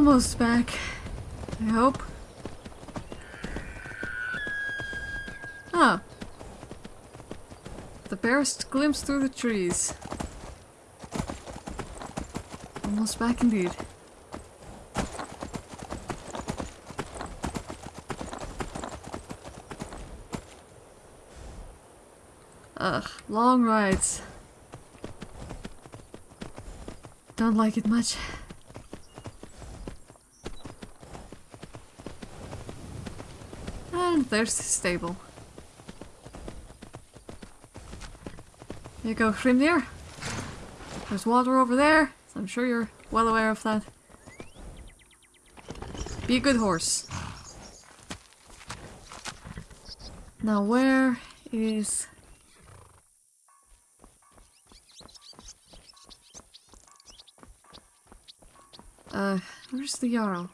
Almost back. I hope. Ah. The barest glimpse through the trees. Almost back indeed. Ugh, long rides. Don't like it much. And there's the stable. There you go, Hrimnir. There's water over there. I'm sure you're well aware of that. Be a good horse. Now where is... Uh, where's the Jarl?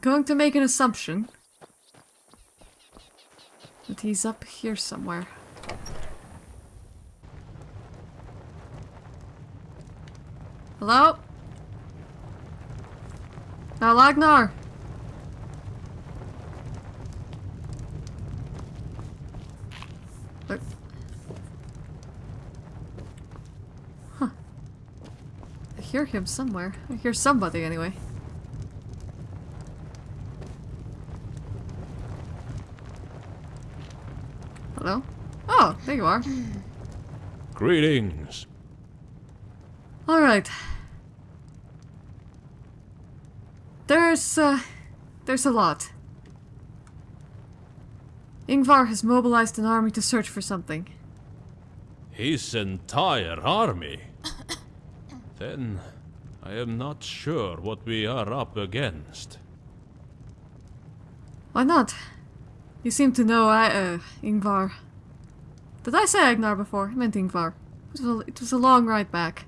Going to make an assumption. That he's up here somewhere. Hello? Now, Agnar! Huh. I hear him somewhere. I hear somebody anyway. Hello? Oh, there you are. Greetings. Alright. There's, uh, there's a lot. Ingvar has mobilized an army to search for something. His entire army? then I am not sure what we are up against. Why not? You seem to know I, uh, Ingvar. Did I say Agnar before? I meant Ingvar. It was a, it was a long ride back.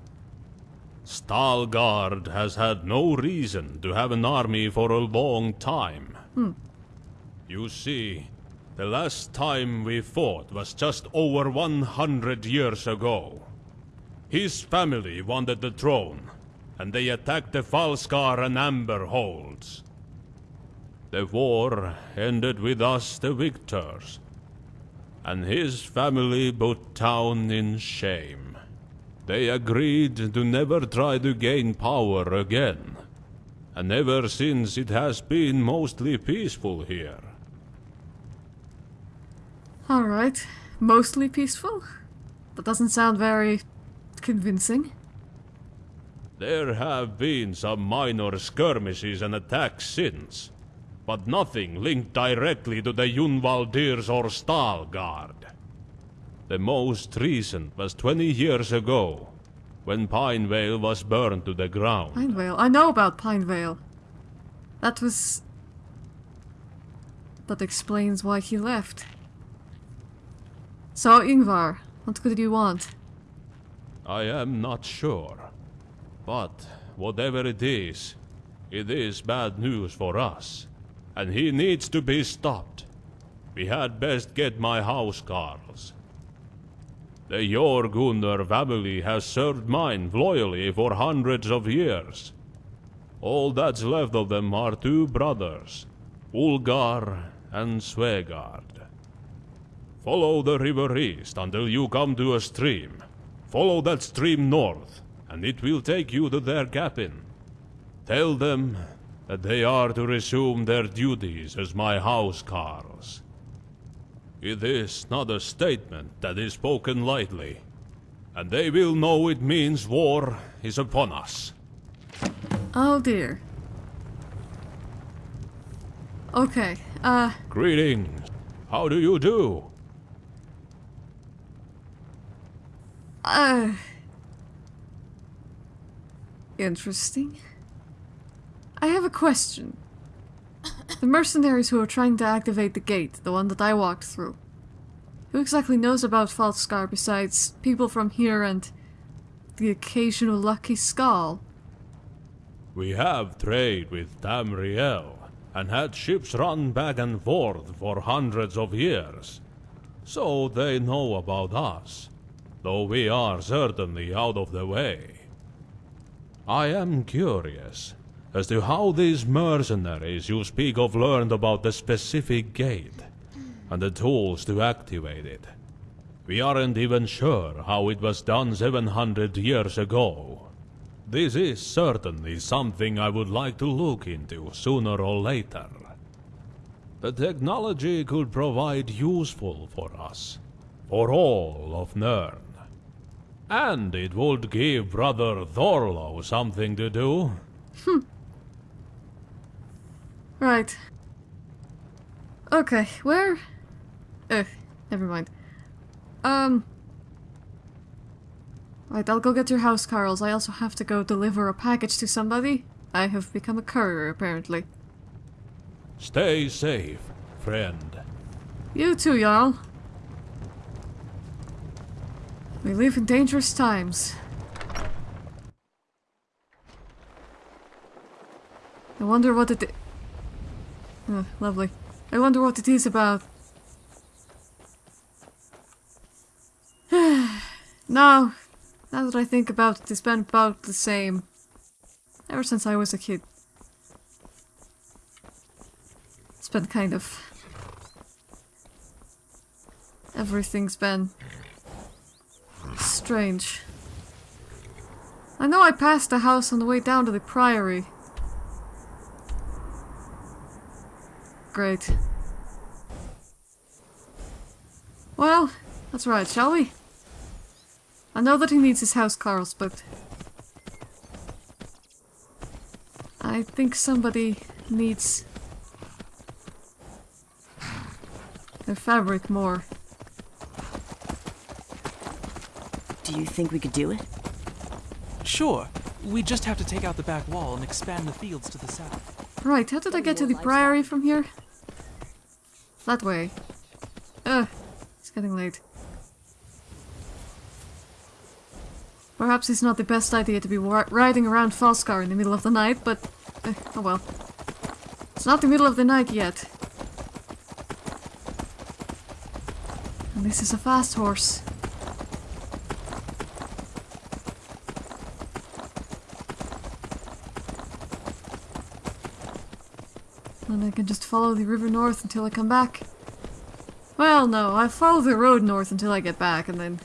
Stalgard has had no reason to have an army for a long time. Hmm. You see, the last time we fought was just over 100 years ago. His family wanted the throne, and they attacked the Falskaar and Amber holds. The war ended with us the victors, and his family put town in shame. They agreed to never try to gain power again, and ever since it has been mostly peaceful here. Alright. Mostly peaceful? That doesn't sound very... convincing. There have been some minor skirmishes and attacks since, but nothing linked directly to the Yunvaldirs or Stalgard. The most recent was 20 years ago, when Pinevale was burned to the ground. Pinevale? I know about Pinevale. That was... That explains why he left. So, Ingvar, what could you want? I am not sure. But whatever it is, it is bad news for us. And he needs to be stopped. We had best get my housecarls. The Jorgunner family has served mine loyally for hundreds of years. All that's left of them are two brothers, Ulgar and Svegard. Follow the river east until you come to a stream. Follow that stream north, and it will take you to their cabin. Tell them they are to resume their duties as my housecarls. It is not a statement that is spoken lightly, and they will know it means war is upon us. Oh dear. Okay, uh... Greetings. How do you do? Uh... Interesting. I have a question. The mercenaries who are trying to activate the gate, the one that I walked through. Who exactly knows about Falskaar besides people from here and the occasional lucky skull? We have trade with Tamriel, and had ships run back and forth for hundreds of years. So they know about us, though we are certainly out of the way. I am curious as to how these mercenaries you speak of learned about the specific gate and the tools to activate it. We aren't even sure how it was done 700 years ago. This is certainly something I would like to look into sooner or later. The technology could provide useful for us, for all of Nirn. And it would give Brother Thorlo something to do. Hmm. Right. Okay, where? Ugh, never mind. Um. Right, I'll go get your house, Carls. I also have to go deliver a package to somebody. I have become a courier, apparently. Stay safe, friend. You too, Jarl. We live in dangerous times. I wonder what it... Oh, lovely. I wonder what it is about. now, now that I think about it, it's been about the same. Ever since I was a kid. It's been kind of... Everything's been... strange. I know I passed a house on the way down to the priory. Great. Well, that's right, shall we? I know that he needs his house, Carls, but... I think somebody needs... their fabric more. Do you think we could do it? Sure. We just have to take out the back wall and expand the fields to the south. Right, how did I get to the priory from here? That way. Ugh, it's getting late. Perhaps it's not the best idea to be riding around Falskaar in the middle of the night, but... eh, oh well. It's not the middle of the night yet. And this is a fast horse. Then I can just follow the river north until I come back. Well, no, I follow the road north until I get back, and then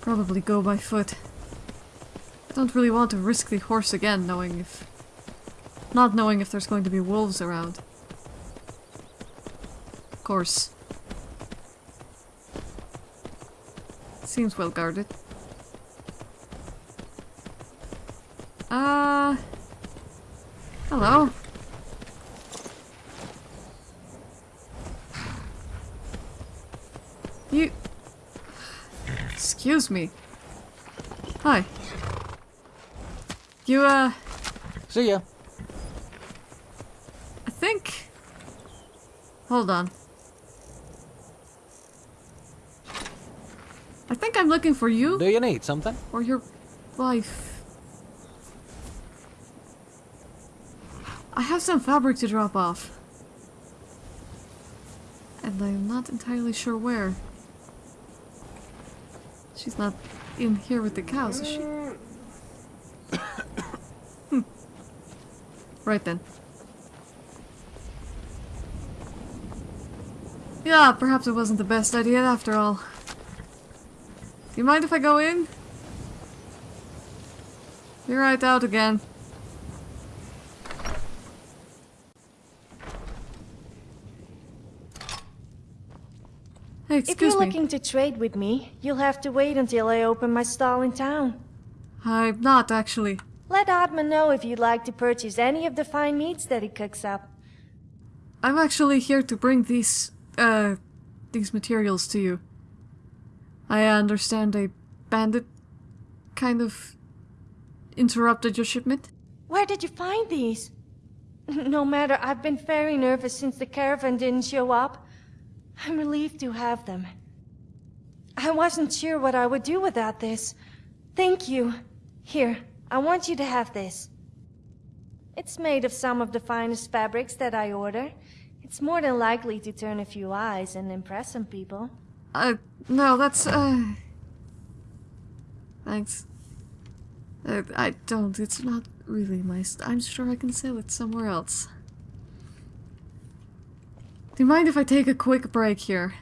probably go by foot. I don't really want to risk the horse again, knowing if... Not knowing if there's going to be wolves around. Of course. Seems well guarded. Uh... Hello. You... Excuse me. Hi. You, uh... See ya. I think... Hold on. I think I'm looking for you Do you need something? or your wife. I have some fabric to drop off. And I'm not entirely sure where. She's not in here with the cows, is she? Hmm. Right then. Yeah, perhaps it wasn't the best idea after all. You mind if I go in? Be right out again. Hey, If you're me. looking to trade with me, you'll have to wait until I open my stall in town. I'm not, actually. Let Oddman know if you'd like to purchase any of the fine meats that he cooks up. I'm actually here to bring these, uh, these materials to you. I understand a bandit kind of interrupted your shipment? Where did you find these? No matter, I've been very nervous since the caravan didn't show up. I'm relieved to have them. I wasn't sure what I would do without this. Thank you. Here, I want you to have this. It's made of some of the finest fabrics that I order, It's more than likely to turn a few eyes and impress some people. Uh, no, that's, uh... Thanks. Uh, I don't, it's not really my I'm sure I can sell it somewhere else. Do you mind if I take a quick break here?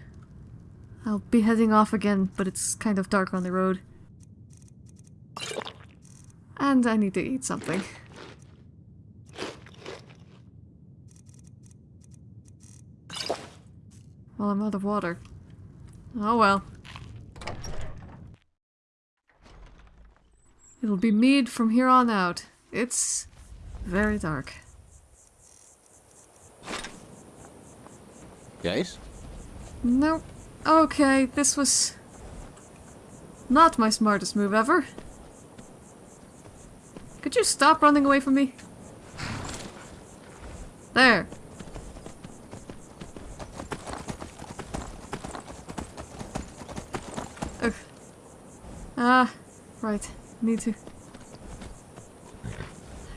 I'll be heading off again, but it's kind of dark on the road. And I need to eat something. Well, I'm out of water. Oh well. It'll be mead from here on out. It's very dark. Guys? No. Okay, this was not my smartest move ever. Could you stop running away from me? There. Ugh. Ah, right. Need to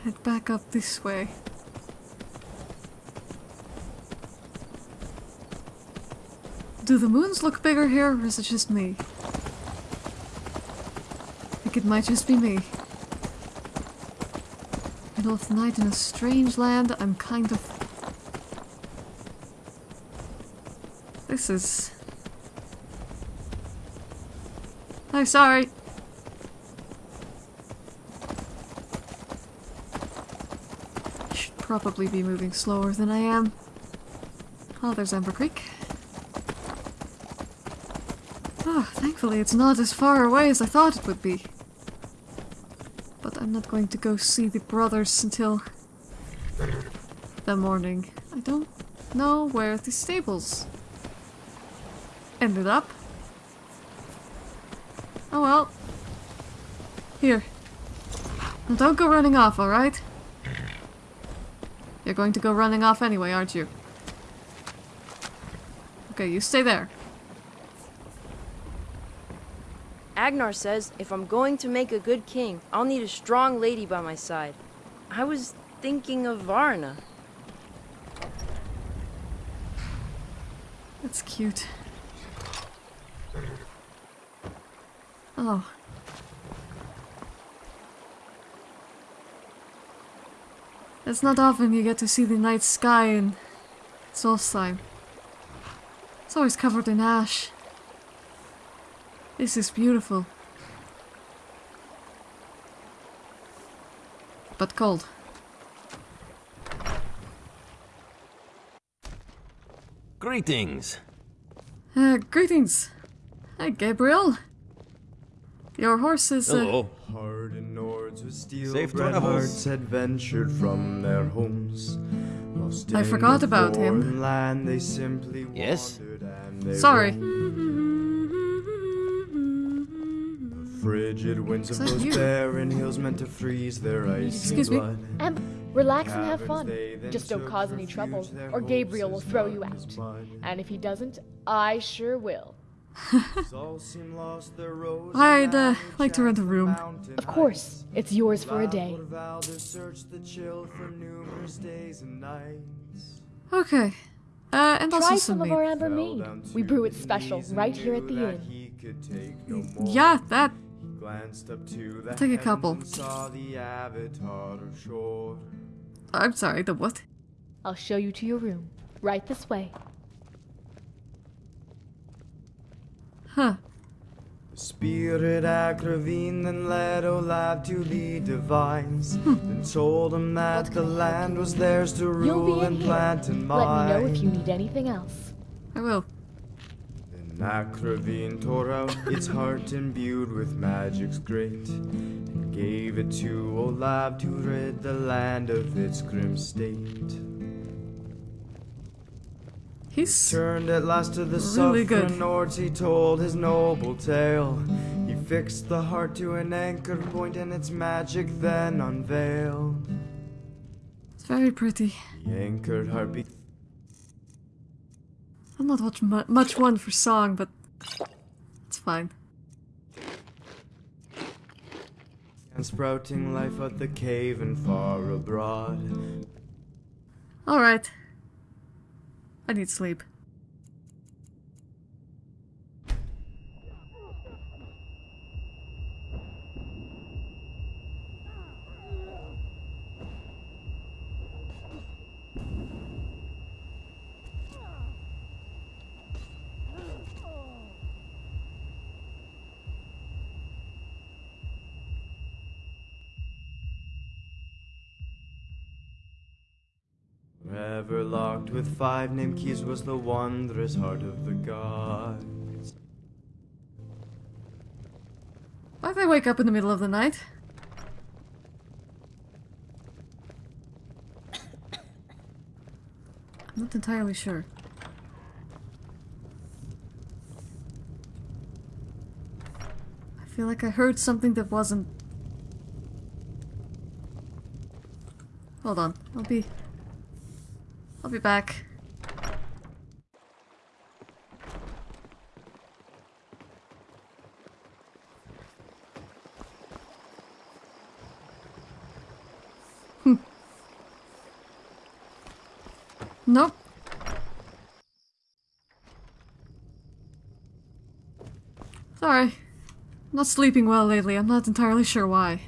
head back up this way. Do the moons look bigger here, or is it just me? I think it might just be me. Middle of the night in a strange land, I'm kind of... This is... I'm sorry. Should probably be moving slower than I am. Oh, there's Ember Creek. Oh, thankfully it's not as far away as I thought it would be. But I'm not going to go see the brothers until the morning. I don't know where the stables ended up. Oh well. Here. Now don't go running off, alright? You're going to go running off anyway, aren't you? Okay, you stay there. Agnar says if I'm going to make a good king, I'll need a strong lady by my side. I was thinking of Varna. That's cute. Oh. It's not often you get to see the night sky in Solstheim. It's always covered in ash. This is beautiful. But cold. Greetings. Uh, greetings. Hi, Gabriel. Your horse is, uh, Hello. Hardened Nords with steel Safe bred travels. hearts had ventured from their homes. Lost I forgot about him. Land, they simply Yes? and they Sorry. Frigid winds of those barren hills meant to freeze their icy Excuse me? blood. Em, relax and have fun. Just don't cause any refuge, trouble, or Gabriel will throw you out. And if he doesn't, I sure will. All seem lost, their rose I'd, uh, like to rent a room. Of course, it's yours for a day. Loud vowed to search the chill for numerous days and nights. okay. Uh, and also Try some some of our amber mead. We brew it special right here at the inn. he could take no more. Yeah, that. He glanced up to the take a couple. saw the avatar of shore. I'm sorry, the what? I'll show you to your room. Right this way. Huh. Spirit Agravine then led Olav to the divines. Hmm. then told him that What the can I help land you was with? theirs to You'll rule be in and here. plant and mine. Let me know if you need anything else. I will. Then Akravine tore out its heart imbued with magic's grit and gave it to Olav to rid the land of its grim state. He's. Turned at last to the Really suffering Nords, he told his noble tale. He fixed the heart to an anchor point and its magic then unveiled. It's very pretty. The anchored heart I'm not much, much one for song, but it's fine. and sprouting life out the cave and far abroad. Alright. I need sleep. Forever locked with five named keys was the wondrous heart of the gods. Why'd they wake up in the middle of the night? I'm not entirely sure. I feel like I heard something that wasn't. Hold on, I'll be. I'll be back. Hmm. Nope. Sorry. Not sleeping well lately. I'm not entirely sure why.